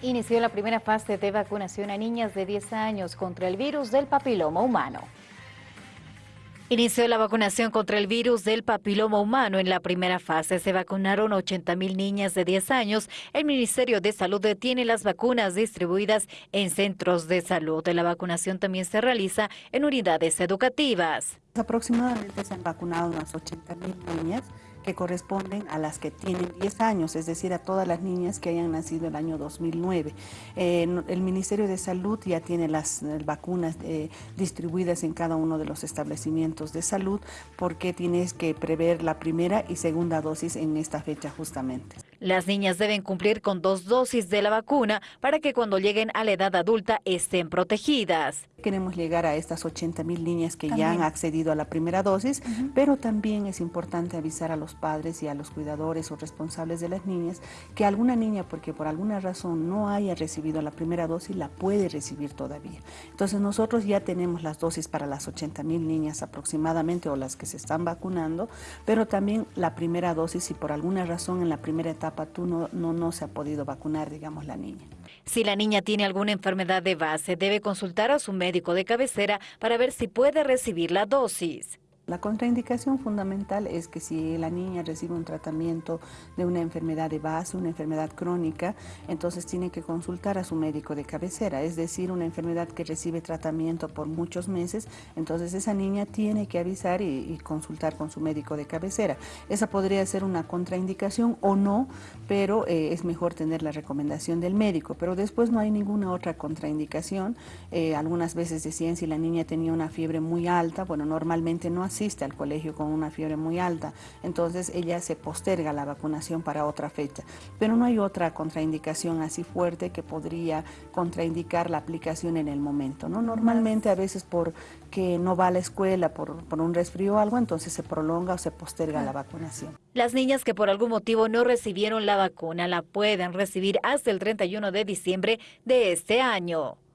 Inició la primera fase de vacunación a niñas de 10 años contra el virus del papiloma humano. Inició la vacunación contra el virus del papiloma humano. En la primera fase se vacunaron 80 mil niñas de 10 años. El Ministerio de Salud tiene las vacunas distribuidas en centros de salud. La vacunación también se realiza en unidades educativas. Aproximadamente se han vacunado unas 80 mil niñas que corresponden a las que tienen 10 años, es decir, a todas las niñas que hayan nacido el año 2009. el Ministerio de Salud ya tiene las eh, vacunas eh, distribuidas en cada uno de los establecimientos de salud porque tienes que prever la primera y segunda dosis en esta fecha justamente. Las niñas deben cumplir con dos dosis de la vacuna para que cuando lleguen a la edad adulta estén protegidas. Queremos llegar a estas 80 mil niñas que ya han accedido a la primera dosis, pero también es importante avisar a los padres y a los cuidadores o responsables de las niñas que alguna niña, porque por alguna razón no haya recibido la primera dosis, la puede recibir todavía. Entonces nosotros ya tenemos las dosis para las 80 mil niñas aproximadamente o las que se están vacunando, pero también la primera dosis si por alguna razón en la primera etapa tú no, no, no se ha podido vacunar, digamos, la niña. Si la niña tiene alguna enfermedad de base, debe consultar a su médico de cabecera para ver si puede recibir la dosis. La contraindicación fundamental es que si la niña recibe un tratamiento de una enfermedad de base, una enfermedad crónica, entonces tiene que consultar a su médico de cabecera, es decir, una enfermedad que recibe tratamiento por muchos meses, entonces esa niña tiene que avisar y, consultar con su médico de cabecera. Esa podría ser una contraindicación o no, pero eh, es mejor tener la recomendación del médico, pero después no hay ninguna otra contraindicación. Eh, algunas veces decían si la niña tenía una fiebre muy alta, bueno, normalmente no asiste al colegio con una fiebre muy alta, entonces ella se posterga la vacunación para otra fecha. Pero no hay otra contraindicación así fuerte que podría contraindicar la aplicación en el momento. ¿no? Normalmente a veces porque no va a la escuela por, por un resfrío o algo, entonces se prolonga o se posterga la vacunación. Las niñas que por algún motivo no recibieron la vacuna la pueden recibir hasta el 31 de diciembre de este año.